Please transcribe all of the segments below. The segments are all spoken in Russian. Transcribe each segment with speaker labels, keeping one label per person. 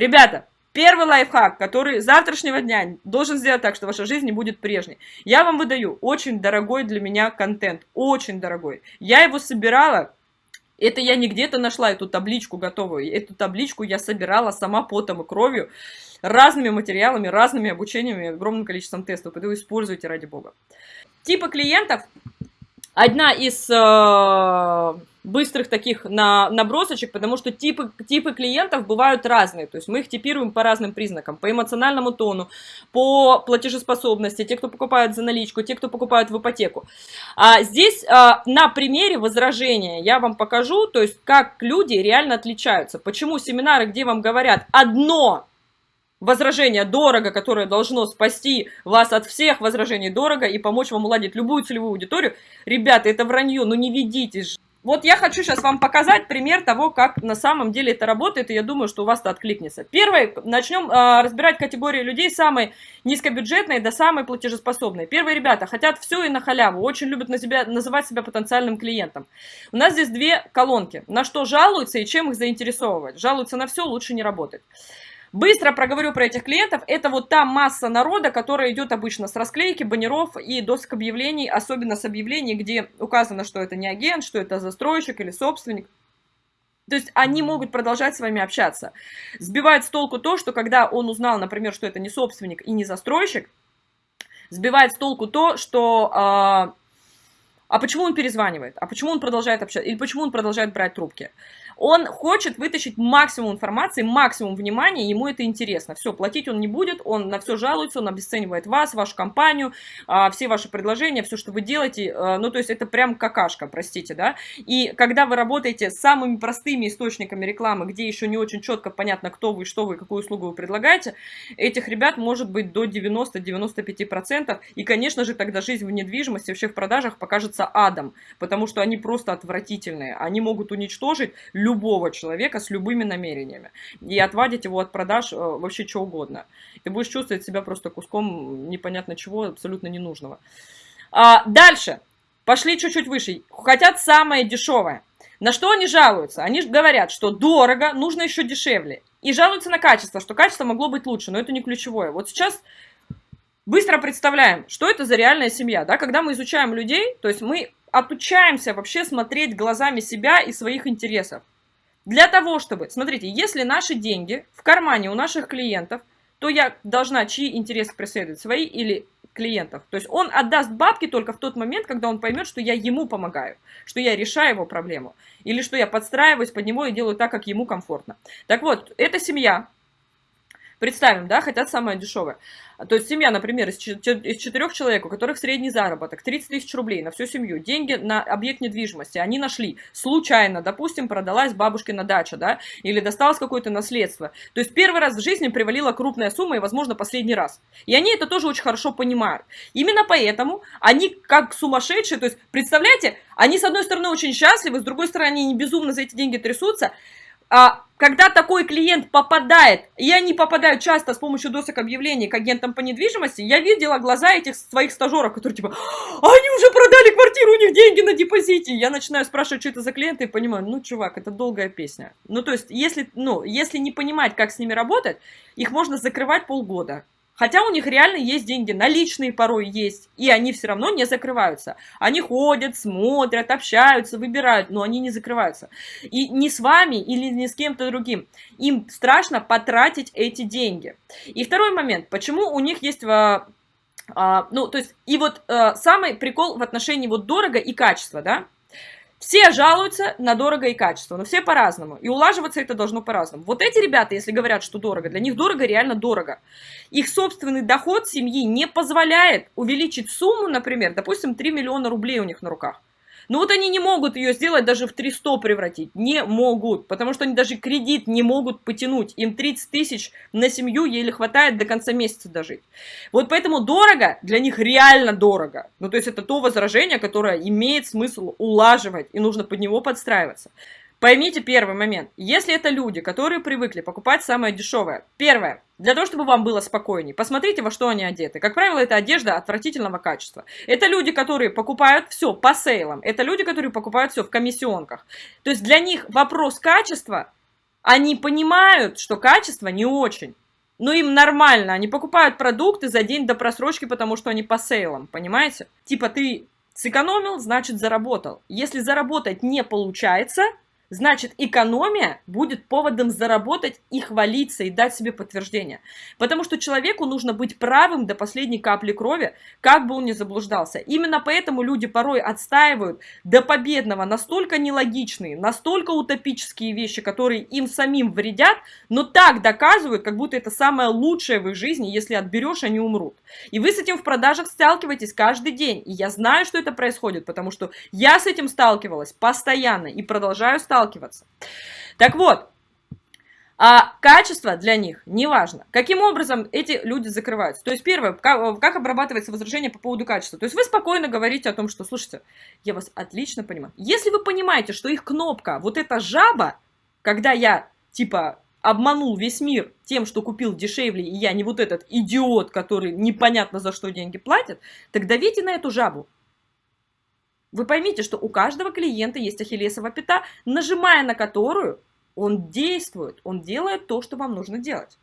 Speaker 1: Ребята, Первый лайфхак, который завтрашнего дня должен сделать так, что ваша жизнь не будет прежней. Я вам выдаю очень дорогой для меня контент, очень дорогой. Я его собирала, это я не где-то нашла эту табличку готовую, эту табличку я собирала сама потом и кровью, разными материалами, разными обучениями, огромным количеством тестов, поэтому используйте ради бога. Типа клиентов, одна из... Э быстрых таких на, набросочек, потому что типы, типы клиентов бывают разные, то есть мы их типируем по разным признакам, по эмоциональному тону, по платежеспособности, те, кто покупают за наличку, те, кто покупают в ипотеку. А здесь а, на примере возражения я вам покажу, то есть как люди реально отличаются, почему семинары, где вам говорят одно возражение дорого, которое должно спасти вас от всех возражений дорого и помочь вам уладить любую целевую аудиторию, ребята, это вранье, ну не ведитесь вот я хочу сейчас вам показать пример того, как на самом деле это работает, и я думаю, что у вас это откликнется. Первое, начнем э, разбирать категории людей, самые низкобюджетные до самые платежеспособные. Первые ребята хотят все и на халяву, очень любят на себя, называть себя потенциальным клиентом. У нас здесь две колонки, на что жалуются и чем их заинтересовывать. Жалуются на все, лучше не работать. Быстро проговорю про этих клиентов. Это вот та масса народа, которая идет обычно с расклейки, баннеров и досок объявлений, особенно с объявлений, где указано, что это не агент, что это застройщик или собственник. То есть они могут продолжать с вами общаться. Сбивает с толку то, что когда он узнал, например, что это не собственник и не застройщик, сбивает с толку то, что... А, а почему он перезванивает? А почему он продолжает общаться? Или почему он продолжает брать трубки? Он хочет вытащить максимум информации, максимум внимания, ему это интересно. Все, платить он не будет, он на все жалуется, он обесценивает вас, вашу компанию, а, все ваши предложения, все, что вы делаете. А, ну, то есть это прям какашка, простите, да. И когда вы работаете с самыми простыми источниками рекламы, где еще не очень четко понятно, кто вы, что вы, какую услугу вы предлагаете, этих ребят может быть до 90-95%. И, конечно же, тогда жизнь в недвижимости, вообще в продажах покажется адом, потому что они просто отвратительные. Они могут уничтожить любого человека с любыми намерениями. И отвадить его от продаж э, вообще что угодно. Ты будешь чувствовать себя просто куском непонятно чего, абсолютно ненужного. А, дальше. Пошли чуть-чуть выше. Хотят самое дешевое. На что они жалуются? Они говорят, что дорого, нужно еще дешевле. И жалуются на качество, что качество могло быть лучше, но это не ключевое. Вот сейчас быстро представляем, что это за реальная семья. Да? Когда мы изучаем людей, то есть мы отучаемся вообще смотреть глазами себя и своих интересов. Для того, чтобы, смотрите, если наши деньги в кармане у наших клиентов, то я должна чьи интересы преследовать, свои или клиентов. То есть он отдаст бабки только в тот момент, когда он поймет, что я ему помогаю, что я решаю его проблему, или что я подстраиваюсь под него и делаю так, как ему комфортно. Так вот, эта семья, представим, да, хотят самое дешевое. То есть семья, например, из четырех человек, у которых средний заработок 30 тысяч рублей на всю семью, деньги на объект недвижимости они нашли случайно, допустим, продалась бабушкина дача, да, или досталось какое-то наследство. То есть первый раз в жизни привалила крупная сумма и, возможно, последний раз. И они это тоже очень хорошо понимают. Именно поэтому они как сумасшедшие, то есть, представляете, они с одной стороны очень счастливы, с другой стороны они безумно за эти деньги трясутся, а, когда такой клиент попадает, и они попадают часто с помощью досок объявлений к агентам по недвижимости, я видела глаза этих своих стажеров, которые типа, они уже продали квартиру, у них деньги на депозите. Я начинаю спрашивать, что это за клиенты, и понимаю, ну, чувак, это долгая песня. Ну, то есть, если, ну, если не понимать, как с ними работать, их можно закрывать полгода. Хотя у них реально есть деньги, наличные порой есть, и они все равно не закрываются. Они ходят, смотрят, общаются, выбирают, но они не закрываются. И не с вами или не с кем-то другим. Им страшно потратить эти деньги. И второй момент, почему у них есть... А, а, ну, то есть, и вот а, самый прикол в отношении вот дорого и качество, да, все жалуются на дорого и качество, но все по-разному. И улаживаться это должно по-разному. Вот эти ребята, если говорят, что дорого, для них дорого реально дорого. Их собственный доход семьи не позволяет увеличить сумму, например, допустим, 3 миллиона рублей у них на руках. Но вот они не могут ее сделать, даже в 300 превратить. Не могут, потому что они даже кредит не могут потянуть. Им 30 тысяч на семью еле хватает до конца месяца дожить. Вот поэтому дорого, для них реально дорого. Ну, то есть это то возражение, которое имеет смысл улаживать, и нужно под него подстраиваться. Поймите первый момент. Если это люди, которые привыкли покупать самое дешевое. Первое. Для того, чтобы вам было спокойнее. Посмотрите, во что они одеты. Как правило, это одежда отвратительного качества. Это люди, которые покупают все по сейлам. Это люди, которые покупают все в комиссионках. То есть для них вопрос качества Они понимают, что качество не очень. Но им нормально, они покупают продукты за день до просрочки, потому что они по сейлам, понимаете? Типа ты сэкономил, значит заработал. Если заработать не получается, Значит, экономия будет поводом заработать и хвалиться, и дать себе подтверждение. Потому что человеку нужно быть правым до последней капли крови, как бы он ни заблуждался. Именно поэтому люди порой отстаивают до победного настолько нелогичные, настолько утопические вещи, которые им самим вредят, но так доказывают, как будто это самое лучшее в их жизни, если отберешь, они умрут. И вы с этим в продажах сталкиваетесь каждый день. И я знаю, что это происходит, потому что я с этим сталкивалась постоянно и продолжаю сталкиваться сталкиваться. Так вот, а качество для них не важно. Каким образом эти люди закрываются? То есть первое, как, как обрабатывается возражение по поводу качества. То есть вы спокойно говорите о том, что, слушайте, я вас отлично понимаю. Если вы понимаете, что их кнопка, вот эта жаба, когда я типа обманул весь мир тем, что купил дешевле, и я не вот этот идиот, который непонятно за что деньги платит, так давите на эту жабу. Вы поймите, что у каждого клиента есть ахиллесова пята, нажимая на которую он действует, он делает то, что вам нужно делать.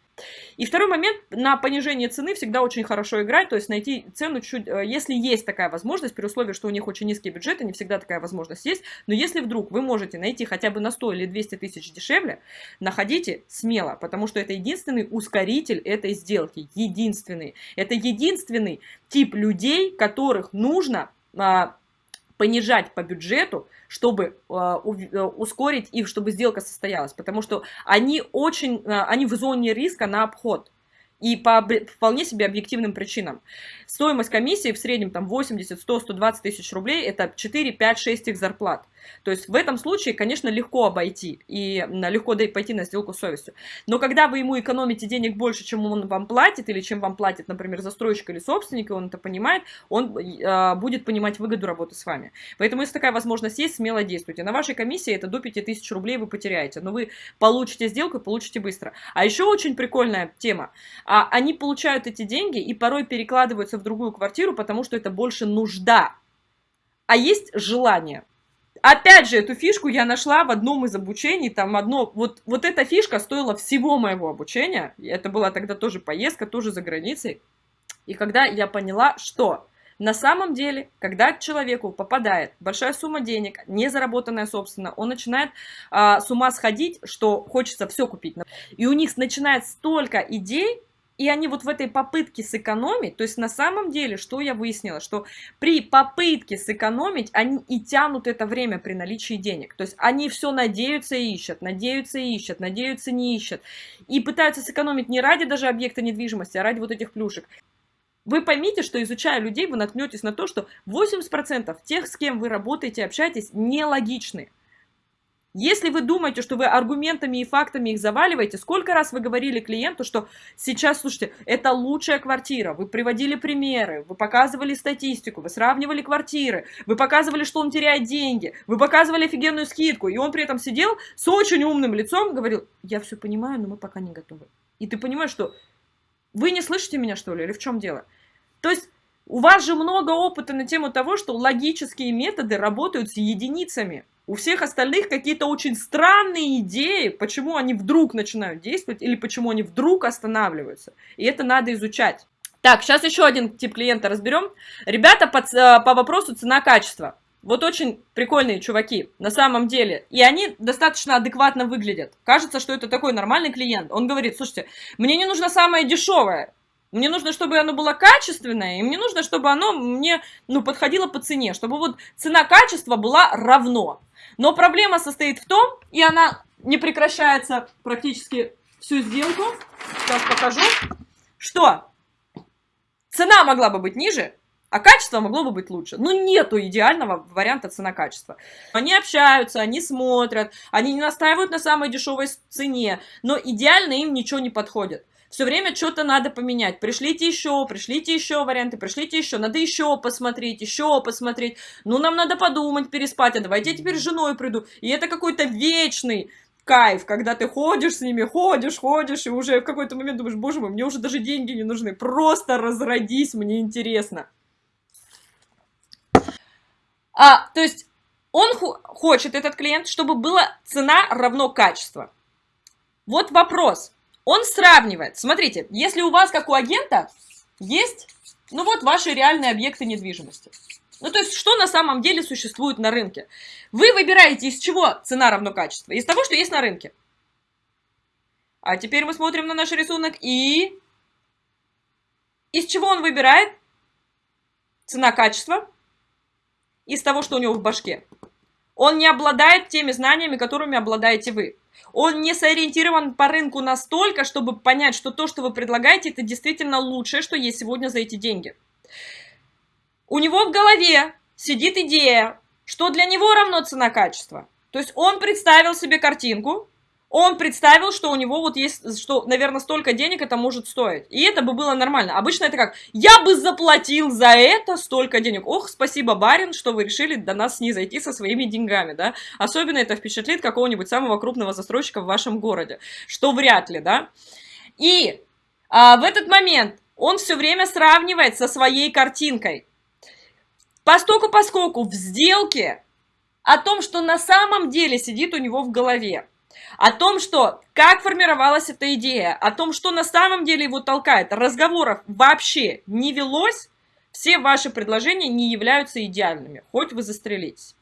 Speaker 1: И второй момент, на понижение цены всегда очень хорошо играть, то есть найти цену чуть, э, если есть такая возможность, при условии, что у них очень низкий бюджет, не всегда такая возможность есть, но если вдруг вы можете найти хотя бы на 100 или 200 тысяч дешевле, находите смело, потому что это единственный ускоритель этой сделки, единственный. Это единственный тип людей, которых нужно а, понижать по бюджету, чтобы а, э, ускорить их, чтобы сделка состоялась, потому что они очень, э, они в зоне риска на обход. И по вполне себе объективным причинам. Стоимость комиссии в среднем там 80, 100, 120 тысяч рублей, это 4, 5, 6 их зарплат. То есть в этом случае, конечно, легко обойти и легко пойти на сделку с совестью. Но когда вы ему экономите денег больше, чем он вам платит, или чем вам платит, например, застройщик или собственник, и он это понимает, он э, будет понимать выгоду работы с вами. Поэтому, если такая возможность есть, смело действуйте. На вашей комиссии это до 5000 рублей вы потеряете, но вы получите сделку и получите быстро. А еще очень прикольная тема. А, они получают эти деньги и порой перекладываются в другую квартиру, потому что это больше нужда. А есть желание. Опять же, эту фишку я нашла в одном из обучений, там одно, вот, вот эта фишка стоила всего моего обучения, это была тогда тоже поездка, тоже за границей, и когда я поняла, что на самом деле, когда человеку попадает большая сумма денег, не заработанная собственно, он начинает а, с ума сходить, что хочется все купить. И у них начинает столько идей, и они вот в этой попытке сэкономить, то есть на самом деле, что я выяснила, что при попытке сэкономить, они и тянут это время при наличии денег. То есть они все надеются и ищут, надеются и ищут, надеются не ищут. И пытаются сэкономить не ради даже объекта недвижимости, а ради вот этих плюшек. Вы поймите, что изучая людей, вы наткнетесь на то, что 80% тех, с кем вы работаете, общаетесь, нелогичны. Если вы думаете, что вы аргументами и фактами их заваливаете, сколько раз вы говорили клиенту, что сейчас, слушайте, это лучшая квартира, вы приводили примеры, вы показывали статистику, вы сравнивали квартиры, вы показывали, что он теряет деньги, вы показывали офигенную скидку, и он при этом сидел с очень умным лицом, говорил, я все понимаю, но мы пока не готовы. И ты понимаешь, что вы не слышите меня, что ли, или в чем дело? То есть у вас же много опыта на тему того, что логические методы работают с единицами. У всех остальных какие-то очень странные идеи, почему они вдруг начинают действовать или почему они вдруг останавливаются. И это надо изучать. Так, сейчас еще один тип клиента разберем. Ребята по, э, по вопросу цена-качество. Вот очень прикольные чуваки, на самом деле. И они достаточно адекватно выглядят. Кажется, что это такой нормальный клиент. Он говорит, слушайте, мне не нужно самое дешевое. Мне нужно, чтобы оно было качественное, и мне нужно, чтобы оно мне ну, подходило по цене, чтобы вот цена-качество была равно. Но проблема состоит в том, и она не прекращается практически всю сделку, сейчас покажу, что цена могла бы быть ниже, а качество могло бы быть лучше. Ну, нету идеального варианта цена-качество. Они общаются, они смотрят, они не настаивают на самой дешевой цене, но идеально им ничего не подходит. Все время что-то надо поменять. Пришлите еще, пришлите еще варианты, пришлите еще. Надо еще посмотреть, еще посмотреть. Ну, нам надо подумать, переспать. А давайте я теперь с женой приду. И это какой-то вечный кайф, когда ты ходишь с ними, ходишь, ходишь, и уже в какой-то момент думаешь, боже мой, мне уже даже деньги не нужны. Просто разродись, мне интересно. А, то есть он хочет, этот клиент, чтобы была цена равно качество. Вот вопрос. Он сравнивает. Смотрите, если у вас, как у агента, есть, ну вот, ваши реальные объекты недвижимости. Ну, то есть, что на самом деле существует на рынке? Вы выбираете, из чего цена равно качество? Из того, что есть на рынке. А теперь мы смотрим на наш рисунок и... Из чего он выбирает? Цена-качество. Из того, что у него в башке. Он не обладает теми знаниями, которыми обладаете вы. Он не сориентирован по рынку настолько, чтобы понять, что то, что вы предлагаете, это действительно лучшее, что есть сегодня за эти деньги. У него в голове сидит идея, что для него равно цена-качество. То есть он представил себе картинку, он представил, что у него вот есть, что, наверное, столько денег это может стоить. И это бы было нормально. Обычно это как, я бы заплатил за это столько денег. Ох, спасибо, барин, что вы решили до нас не зайти со своими деньгами, да. Особенно это впечатлит какого-нибудь самого крупного застройщика в вашем городе. Что вряд ли, да. И а, в этот момент он все время сравнивает со своей картинкой. Постоку поскольку в сделке о том, что на самом деле сидит у него в голове о том, что как формировалась эта идея, о том, что на самом деле его толкает. Разговоров вообще не велось, все ваши предложения не являются идеальными, хоть вы застрелитесь.